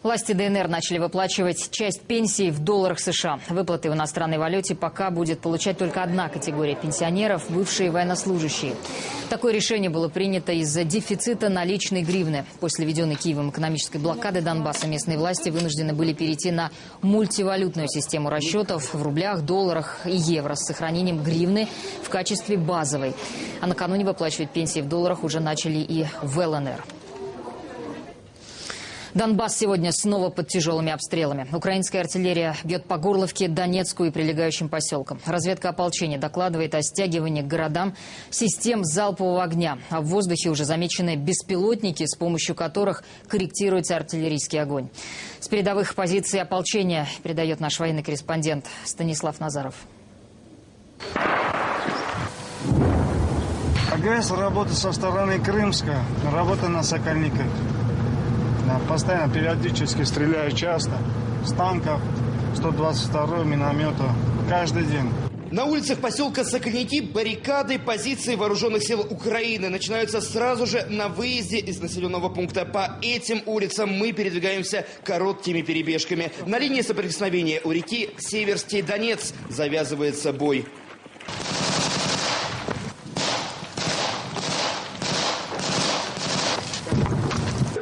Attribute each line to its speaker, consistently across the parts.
Speaker 1: Власти ДНР начали выплачивать часть пенсий в долларах США. Выплаты в иностранной валюте пока будет получать только одна категория пенсионеров – бывшие военнослужащие. Такое решение было принято из-за дефицита наличной гривны. После введенной Киевом экономической блокады Донбасса местные власти вынуждены были перейти на мультивалютную систему расчетов в рублях, долларах и евро с сохранением гривны в качестве базовой. А накануне выплачивать пенсии в долларах уже начали и в ЛНР. Донбасс сегодня снова под тяжелыми обстрелами. Украинская артиллерия бьет по Горловке, Донецку и прилегающим поселкам. Разведка ополчения докладывает о стягивании к городам систем залпового огня. А в воздухе уже замечены беспилотники, с помощью которых корректируется артиллерийский огонь. С передовых позиций ополчения передает наш военный корреспондент Станислав Назаров.
Speaker 2: Агрессор работает со стороны Крымска, работа на Сокольниках. Постоянно, периодически стреляют часто. С танков, 122 миномета. Каждый день.
Speaker 3: На улицах поселка Сокольники баррикады позиции вооруженных сил Украины начинаются сразу же на выезде из населенного пункта. По этим улицам мы передвигаемся короткими перебежками. На линии соприкосновения у реки Северский Донец завязывается бой.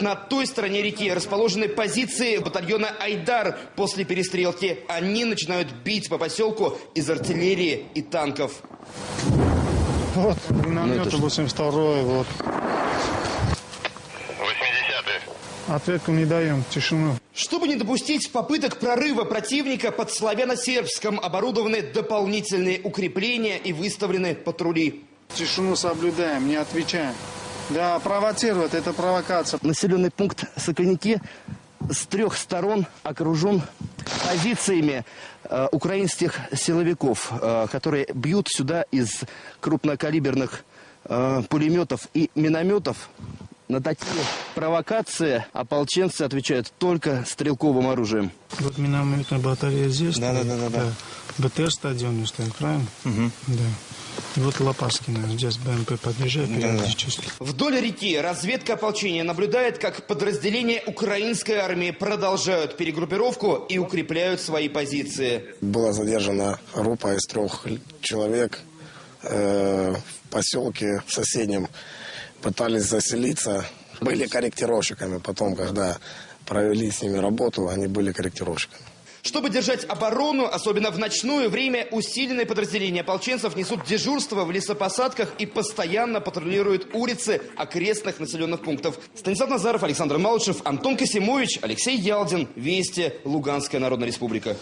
Speaker 3: На той стороне реки расположены позиции батальона «Айдар». После перестрелки они начинают бить по поселку из артиллерии и танков.
Speaker 2: Вот, миномет 82 вот.
Speaker 4: 80-й.
Speaker 2: Ответку не даем, тишину.
Speaker 3: Чтобы не допустить попыток прорыва противника, под Славяно-Сербском оборудованы дополнительные укрепления и выставлены патрули.
Speaker 2: Тишину соблюдаем, не отвечаем. Да, провоцирует, это провокация.
Speaker 3: Населенный пункт Сокольники с трех сторон окружен позициями э, украинских силовиков, э, которые бьют сюда из крупнокалиберных э, пулеметов и минометов. На такие провокации ополченцы отвечают только стрелковым оружием.
Speaker 2: Вот минометная батарея здесь.
Speaker 3: Да, да,
Speaker 2: стоит,
Speaker 3: да, да, да.
Speaker 2: БТР стадионный стоит, правильно? Да. И вот Лопаскина здесь БМП подъезжает периодически.
Speaker 3: Вдоль реки разведка ополчения наблюдает, как подразделения украинской армии продолжают перегруппировку и укрепляют свои позиции.
Speaker 5: Была задержана группа из трех человек э, в поселке соседнем. Пытались заселиться, были корректировщиками. Потом, когда провели с ними работу, они были корректировщиками.
Speaker 3: Чтобы держать оборону, особенно в ночное время, усиленные подразделения ополченцев несут дежурство в лесопосадках и постоянно патрулируют улицы окрестных населенных пунктов. Станислав Назаров, Александр Малышев, Антон Косимович, Алексей Ялдин. Вести. Луганская Народная Республика.